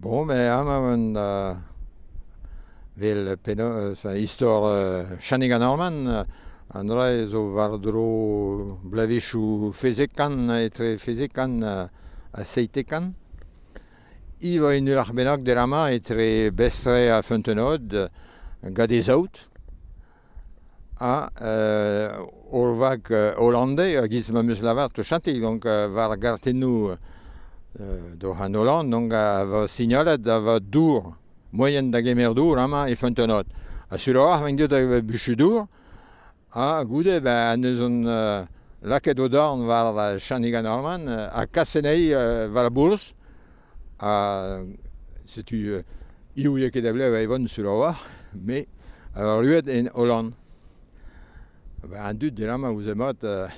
Bon, mais ama an vel peno, sa istor chanig an orman, an ra zo war dro blavechou fezekan, etre fezekan a seitekan. I va in ur arbennak der ama etre bestre a fentenod, gade zaout, a euh, orvak holandais, a giz ma meus lavart chanti, donc var gartenou euh, do han Hollande, donc a va signalet da va dour, moyen da gemer dour, ama e fontenot. A sur a war, venget da va buchu dour, a goude, ben, neus on... Euh, Laket o dorn war la chaniga norman, a kasenei euh, war la bourse, a setu euh, iou ye ket ablev va evon sur a war, me a war luet en Hollande. Ba an dud de lama ouzemot euh,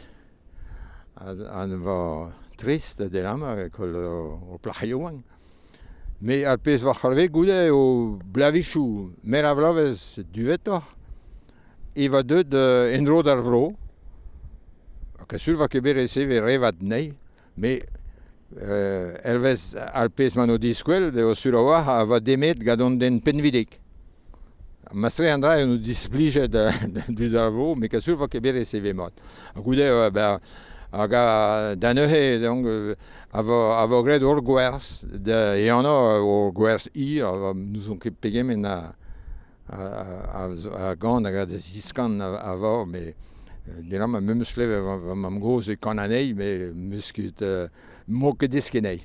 an va... trist de lama kol o plachaioan. Me ar pez war c'harve goude o blavichou mer a vlavez duvetor va deud uh, enro d'ar vro ka sul va keber ese ve revat nei me uh, elvez ar pez man o diskuel de o surawa va demet gadon den penvidek Ma stre andra eo displije du darvo, me ka sur va ket bere sevemat. A goude, ben, hag a da neuhe, donc, a vo gred ur gwerz, de, e anna ur gwerz i, a nous on ket pegemen a, a, a, a gant hag a da ziskan a, vo, me dira ma meus leve va mam goz e kananei, me meus ket uh, mo ket deskenei.